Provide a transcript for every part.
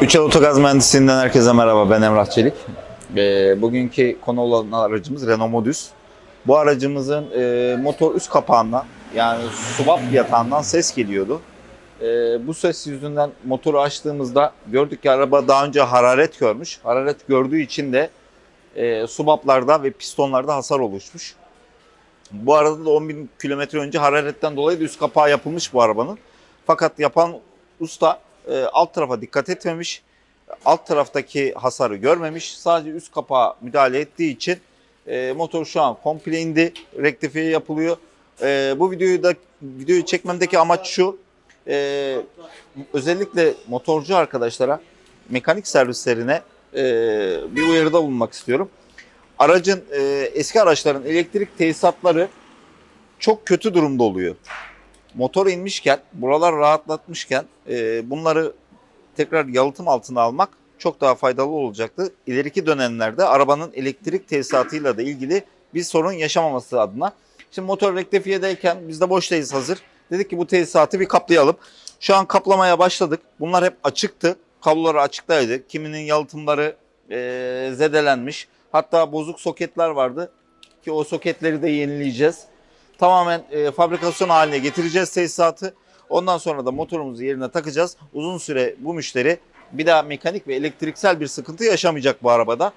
Üçel Otogaz Mühendisliğinden herkese merhaba. Ben Emrah Çelik. Ee, bugünkü konu olan aracımız Renault Modus. Bu aracımızın e, motor üst kapağından yani subap yatağından ses geliyordu. E, bu ses yüzünden motoru açtığımızda gördük ki araba daha önce hararet görmüş. Hararet gördüğü için de e, subaplarda ve pistonlarda hasar oluşmuş. Bu arada da 10 bin kilometre önce hararetten dolayı da üst kapağı yapılmış bu arabanın. Fakat yapan usta e, alt tarafa dikkat etmemiş. Alt taraftaki hasarı görmemiş. Sadece üst kapağa müdahale ettiği için e, motor şu an komple indi. Rektifiye yapılıyor. E, bu videoyu da videoyu çekmemdeki amaç şu. E, özellikle motorcu arkadaşlara, mekanik servislerine e, bir uyarıda bulunmak istiyorum. Aracın e, eski araçların elektrik tesisatları çok kötü durumda oluyor motor inmişken, buralar rahatlatmışken e, bunları tekrar yalıtım altına almak çok daha faydalı olacaktı. İleriki dönemlerde arabanın elektrik tesisatıyla da ilgili bir sorun yaşamaması adına. Şimdi motor rektifiyedeyken biz de boştayız hazır. Dedik ki bu tesisatı bir kaplayalım. Şu an kaplamaya başladık. Bunlar hep açıktı. Kabloları açıktaydı. Kiminin yalıtımları e, zedelenmiş. Hatta bozuk soketler vardı ki o soketleri de yenileyeceğiz tamamen e, fabrikasyon haline getireceğiz tesisatı. Ondan sonra da motorumuzu yerine takacağız. Uzun süre bu müşteri bir daha mekanik ve elektriksel bir sıkıntı yaşamayacak bu arabada.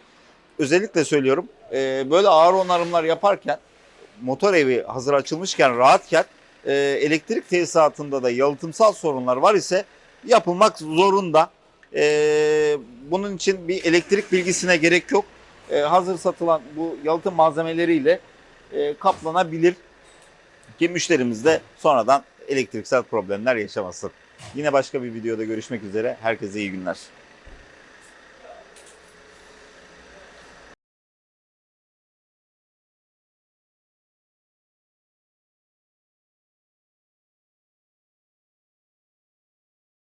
Özellikle söylüyorum e, böyle ağır onarımlar yaparken motor evi hazır açılmışken rahatken e, elektrik tesisatında da yalıtımsal sorunlar var ise yapılmak zorunda. E, bunun için bir elektrik bilgisine gerek yok. E, hazır satılan bu yalıtım malzemeleriyle e, kaplanabilir ki müşterimiz de sonradan elektriksel problemler yaşamasın. Yine başka bir videoda görüşmek üzere. Herkese iyi günler.